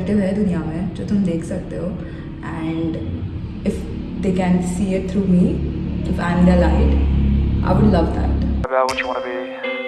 Perspective है दुनिया में जो तुम देख सकते हो and if they can see it through me if I am the light I would love that about what you want to be.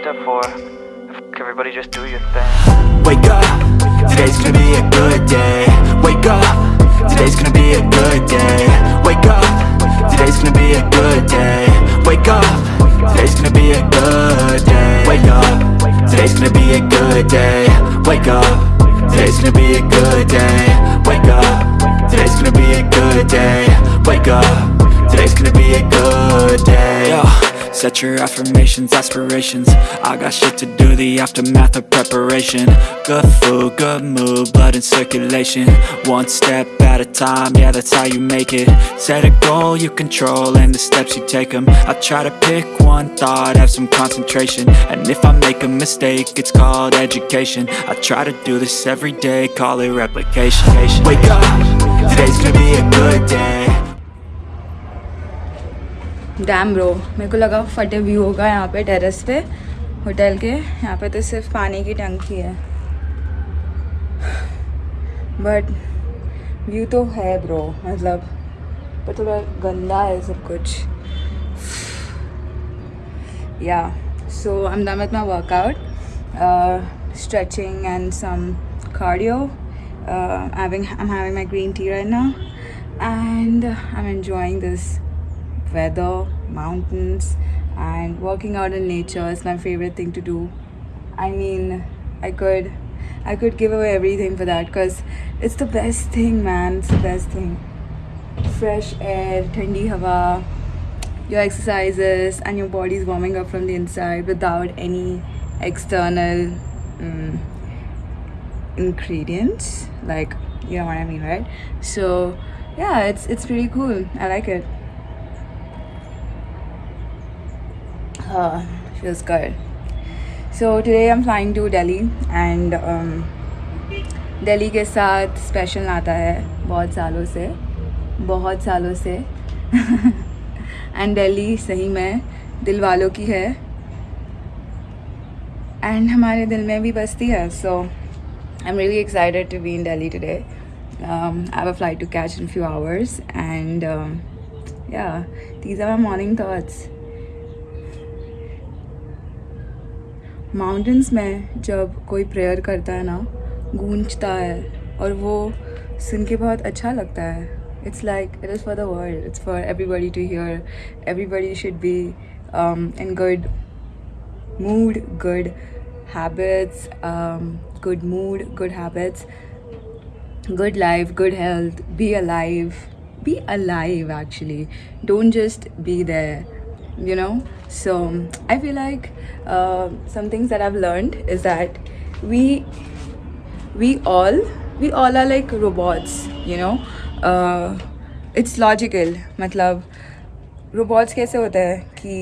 Step four, F- everybody just do your thing. Wake up, today's gonna be a good day Wake up, today's gonna be a good day Wake up, today's gonna be a good day Wake up, today's gonna be a good day Wake up, today's gonna be a good day Wake up, today's gonna be a good day. Wake up, today's gonna be a good day. Wake up, today's gonna be a good day. Yo. Set your affirmations, aspirations. I got shit to do, the aftermath of preparation. Good food, good mood, blood in circulation. One step at a time, yeah that's how you make it. Set a goal you control and the steps you take them I try to pick one thought, have some concentration. And if I make a mistake, it's called education. I try to do this every day, call it replication. Wake up, today's gonna be a good day damn bro मेरे को लगा फटे view होगा यहाँ पे terrace पे hotel के। यहाँ पे तो सिर्फ़ पानी की टंकी है। बट व्यू तो है ब्रो मतलब पर थोड़ा गंदा है सब कुछ। या so I am with my workout stretching and some cardio uh, having i'm having my green tea right now and i'm enjoying weather, mountains, and working out in nature is my favorite thing to do. I mean, I could, I could give away everything for that because it's the best thing, man. It's the best thing. Fresh air, thandi hawa, your exercises, and your body's warming up from the inside without any external mm, ingredients. Like, you know what I mean, right? So, yeah, it's it's pretty cool. I like it. Uh, feels good. So today I'm flying to Delhi and um, Delhi के साथ special नाता है बहुत सालों से बहुत सालों से एंड दिल्ली सही में दिल वालों की है एंड हमारे दिल में भी बसती है so I am really excited to be in Delhi today um, I have a flight to catch in a few hours and um, yeah these are my morning thoughts mountains में जब कोई prayer करता है ना, गूंजता है और वो सुन के बहुत अच्छा लगता है। It's like it is for the world it's for everybody to hear everybody should be in good mood good habits good mood good habits good life good health be a life be a live actually don't just be there you know so i feel like uh, some things that i've learned is that we we all we all are like robots you know uh, it's logical मतलब robots कैसे होते हैं कि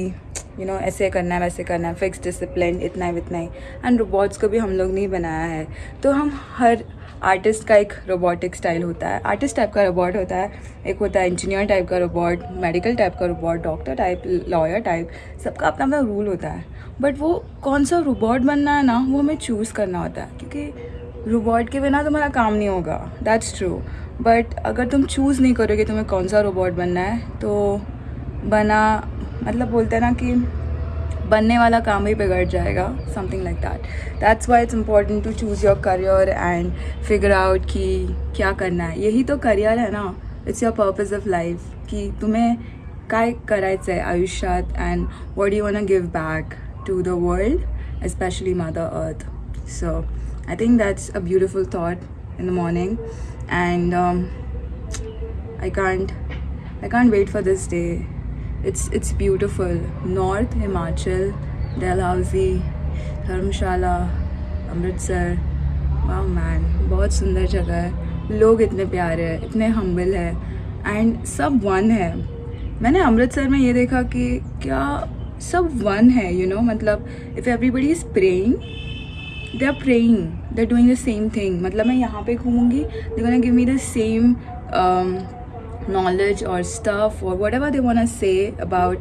you know ऐसे करना है वैसे करना है फिक्स डिसिप्लिन इतना ही इतना ही एंड रोबोट्स को भी हम लोग नहीं बनाया है तो हम हर आर्टिस्ट का एक रोबोटिक स्टाइल होता है। आर्टिस्ट टाइप का रोबोट होता है, एक होता है इंजीनियर टाइप का रोबोट मेडिकल टाइप का robot doctor type lawyer type सबका अपना अपना रूल होता है। बट वो कौन सा रोबोट बनना है ना, वो हमें चूज़ करना होता है। क्योंकि रोबोट के बिना तुम्हारा काम नहीं होगा। दैट्स ट्रू बट अगर तुम चूज़ नहीं करोगे तुम्हें कौन सा रोबोट बनना है तो बना मतलब बोलते हैं ना कि बनने वाला काम ही बिगड़ जाएगा something like that that's why it's important to choose your career and figure out कि क्या करना है. यही तो करियर है ना. It's your purpose of life कि तुम्हें काय करायचं आहे आयुष्यात and what you want give back to the world especially mother earth so I think that's a thought in the morning. And um, I can't I can't wait for this day. It's it's beautiful. North himachal, dalhousie Dharamshala Amritsar वाह man बहुत सुंदर जगह है। लोग इतने प्यारे हैं, इतने हम्बल है। एंड सब वन है। मैंने अमृतसर में ये देखा कि क्या सब वन है यू you नो know? मतलब if everybody is praying they are praying they are doing the same thing मतलब मैं यहाँ पे घूमूँगी they gonna give me the same knowledge or stuff or whatever they want to say about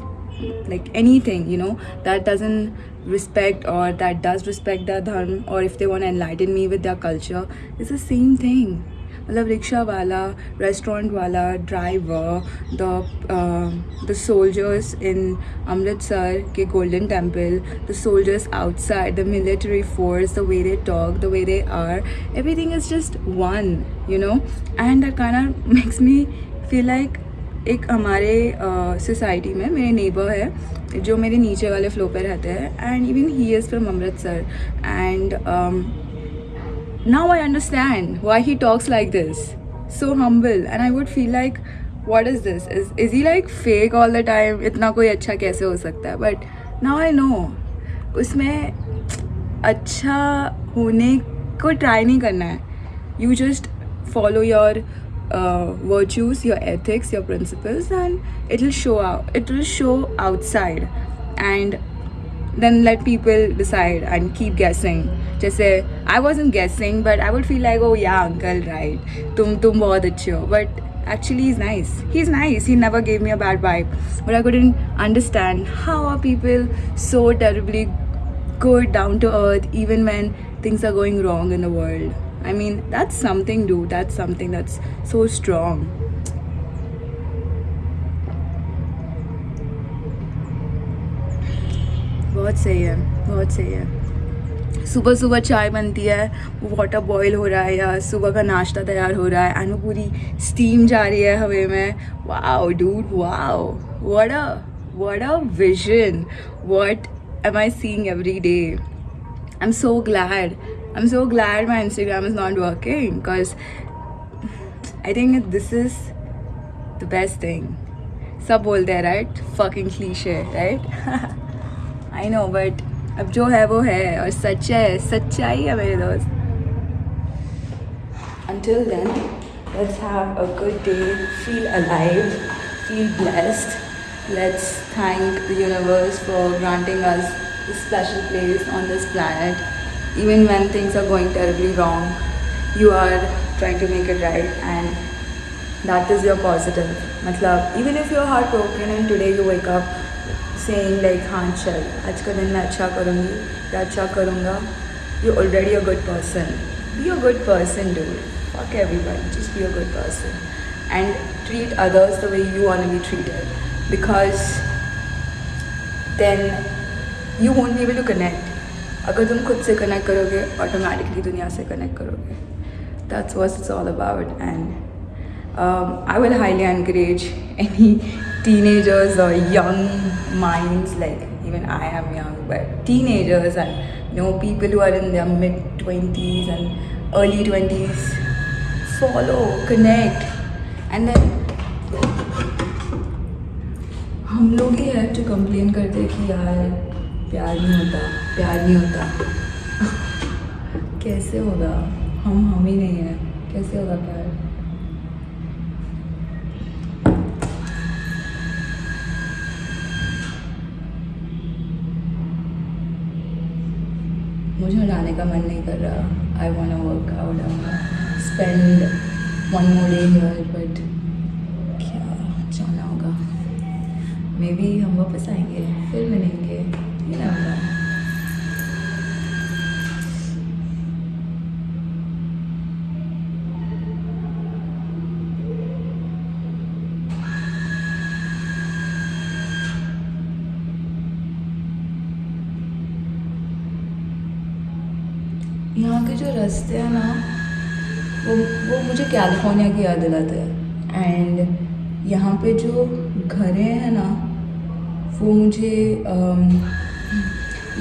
like anything you know that doesn't respect or that does respect their dharma or if they want to enlighten me with their culture it's the same thing मतलब rickshaw वाला restaurant वाला driver the the soldiers in Amritsar के Golden Temple the soldiers outside the military force the way they talk the way they are everything is just one you know and that kind makes me feel like एक हमारे society uh, में मेरे neighbour है जो मेरे नीचे वाले flow पर रहते हैं and even he is from Amritsar and now I understand why he talks like this so humble and I would feel like what is this is he like fake all the time इतना कोई अच्छा कैसे हो सकता है? But now I know उसमें अच्छा होने को ट्राई नहीं करना है। You just follow your Uh, virtues, your ethics, your principles, and it will show out. It will show outside, and then let people decide and keep guessing. just say I wasn't guessing but I would feel like oh yeah uncle right. tum bahut achhe ho but actually he's nice. He's nice. He never gave me a bad vibe. But I couldn't understand how are people so terribly good down to earth even when things are going wrong in the world I mean that's something dude that's something that's so strong बहुत सही है बहुत सही है सुबह सुबह चाय बनती है वो वाटर बॉईल हो रहा है या सुबह का नाश्ता तैयार हो रहा है एंड वो पूरी स्टीम जा रही है हवे में wow dude wow what a what a vision what am I seeing every day? I'm so glad. I'm so glad my Instagram is not working because I think this is the best thing. सब बोलते हैं right fucking cliche right I know but अब जो है वो है और सच है सच्चाई है मेरे दोस्त Until then, let's have a good day, feel alive, feel blessed. Let's thank the universe for granting us this special place on this planet. Even when things are going terribly wrong, you are trying to make it right and that is your positive. Matlab, even if you're heartbroken and today you wake up saying like हाँ चल आज का दिन मैं अच्छा करूँगी या अच्छा करूँगा you already a good person be a good person do fuck everybody just be a good person and treat others the way you want to be treated because then you won't be able to connect अगर तुम खुद से connect करोगे automatically दुनिया से connect करोगे. That's what it's all about and I will highly encourage any teenagers और young mind like even I am young but teenagers and no people who are in mid twenties and early twenties follow connect and then हम लोग ही है जो complain करते हैं कि यार प्यार नहीं होता, प्यार नहीं होता। कैसे होगा? हम हम ही नहीं हैं। कैसे होगा प्यार? मुझे जाने का मन नहीं कर रहा। I want work out spend one more day here but क्या जाना होगा? मे बी हम वापस आएँगे। फिर मिलेंगे ये ना यहाँ के जो रास्ते हैं ना, वो वो मुझे कैलिफ़ोर्निया की याद दिलाते हैं। एंड यहाँ पे जो घरें हैं ना, वो मुझे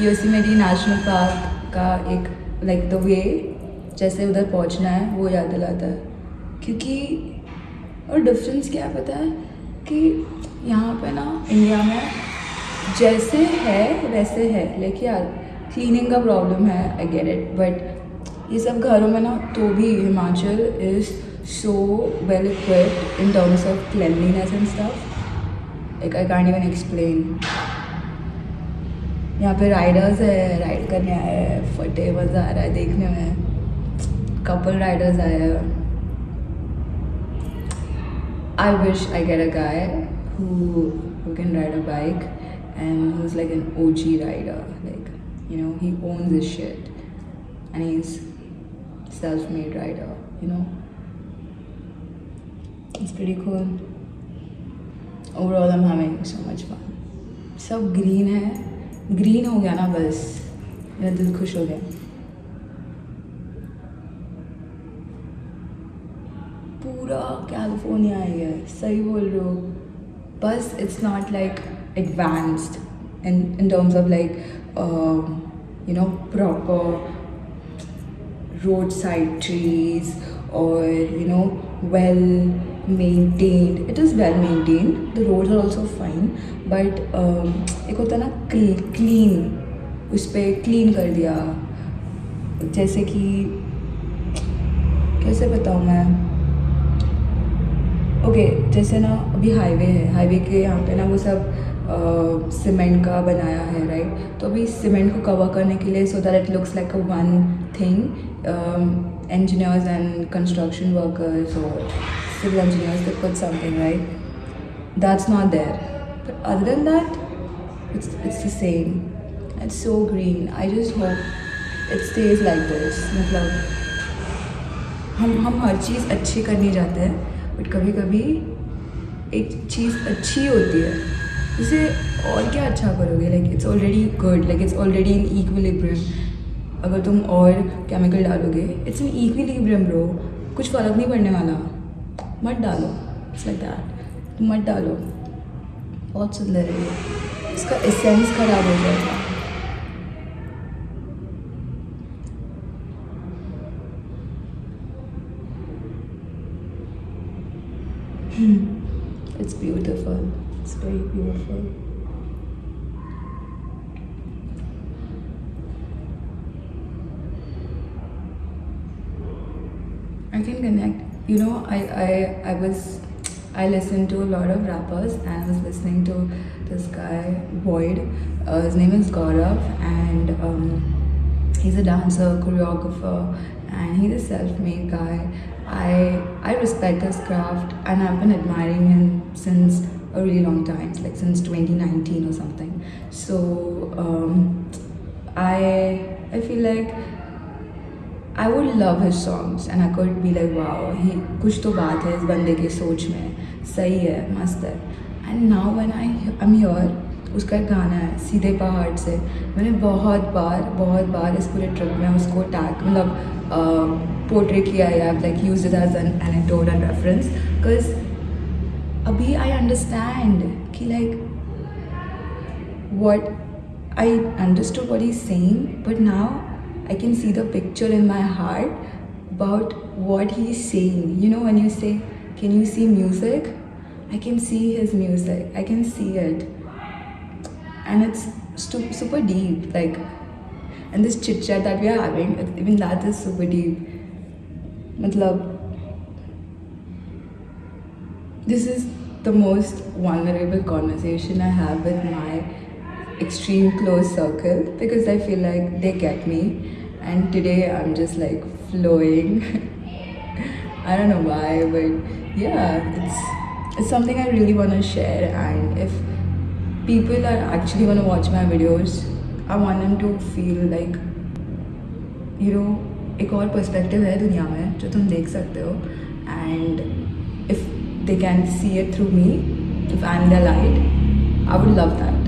योसीमेडी नेशनल पार्क का एक लाइक द वे जैसे उधर पहुँचना है, वो याद दिलाता है। क्योंकि, और डिफरेंस क्या पता है? कि यहाँ पे ना इंडिया में जैसे है, वैसे है। लेकिन यार क्लीनिंग का प्रॉब्लम है आई गेट इट बट ये सब घरों में ना तो भी Himachal is so well equipped in terms of cleanliness and stuff एक आई कांट इवन एक्सप्लेन यहाँ पे राइडर्स है राइड करने आए हैं फटे मज़ा आ रहा है देखने में कपल राइडर्स आए हैं I wish I get a guy who who can ride a bike and who's like an OG rider. Like, you know, he owns his shit. And he's self-made rider, you know. It's pretty cool. Overall, I'm having so much fun. सब green है green हो गया ना बस मेरा दिल खुश हो गया पूरा कैलिफ़ोर्निया है सही बोल रहे हो बस it's not like advanced in in terms of like you know proper road side trees और you know well maintained it is well maintained the road are also fine but एक होता ना क्लीन उस पर क्लीन कर दिया। जैसे कि कैसे बताऊँ मैं? ओके okay, जैसे ना अभी हाईवे है। हाईवे के यहाँ पे ना वो सब सीमेंट का बनाया है राइट तो अभी सीमेंट को कवर करने के लिए so that it looks like a one thing engineers and construction workers और civil engineers they put something right that's not there but other than that it's it's the same it's so green I just hope it stays like this मतलब हम हम हर चीज़ अच्छी करनी चाहते हैं but कभी कभी एक चीज़ अच्छी होती है। उसे और क्या अच्छा करोगे? Like it's already good like it's already in equilibrium अगर तुम और केमिकल डालोगे इट्स इन इक्विलिब्रियम ब्रो कुछ फ़र्क नहीं पड़ने वाला। मत डालो. इट्स लाइक दैट मत डालो. बहुत सुंदर है। इसका एसेंस ख़राब हो गया। Beautiful I can connect you know I I I was I listened to a lot of rappers and I was listening to this guy Void uh, his name is Gaurav and um, he's a dancer choreographer and he's a self-made guy. I I respect his craft and I've been admiring him since a really long time, like since 2019 or something. So um, I I feel like I would love his songs and I could be like wow he कुछ तो बात है इस बंदे के सोच में सही है मस्त है and now when I I'm here उसका एक गाना है सीधे पहाड़ से मैंने बहुत बार बहुत बार इस पूरे ट्रिप में उसको टैग मतलब पोर्ट्रे किया है like use it as an anecdote and reference because अभी आई अंडरस्टैंड कि like what I understood what he's saying, but now I can see the picture in my heart about what he's saying. You know, when you say, Can you see music? I can see his music, I can see it. And it's stu- super deep. Like, and this chit chat that we are having, it- even that is super deep. Matlab, this is the most vulnerable conversation I have with my extreme close circle because I feel like they get me. And today I'm just like flowing. I don't know why, but yeah, it's it's something I really want to share. And if people are actually going to watch my videos, I want them to feel like you know एक और perspective है दुनिया में जो तुम देख सकते हो and can see it through me if I am the light I would love that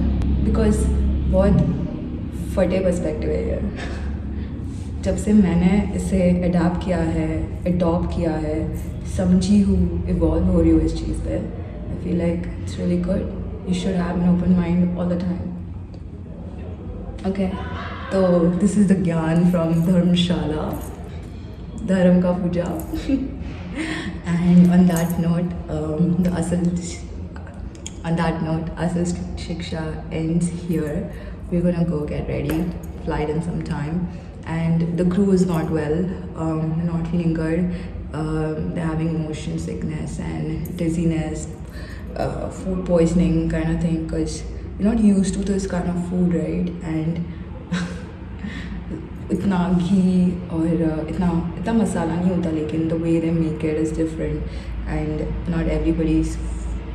because बहुत फटे पर्सपेक्टिव है ये। जब से मैंने इसे अडाप्ट किया है अडॉप्ट किया है, समझी हूँ इवॉल्व हो रही हूँ इस चीज़ पे I feel like it's really good you should have an open mind all the time okay तो this is the gyan from Dharamshala, धर्म का पूजा। And on that note, um, the Asal on that note, Asal Shiksha ends here. We're gonna go get ready, fly in some time. And the crew is not well, um, not feeling good. Um, they're having motion sickness and dizziness, uh, food poisoning kind of thing because you're not used to this kind of food, right? And इतना घी और uh, इतना इतना मसाला नहीं होता लेकिन the way they make it is different and not everybody's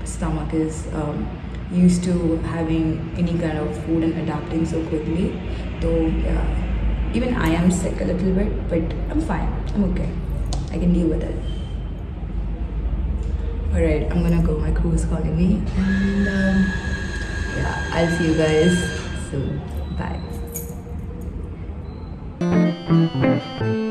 stomach is um, used to having any kind of food and adapting so quickly. So yeah, even I am sick a little bit, but I'm fine. I'm okay. I can deal with it. Alright, I'm gonna go. My crew is calling me, and um, yeah, I'll see you guys soon. Bye. Música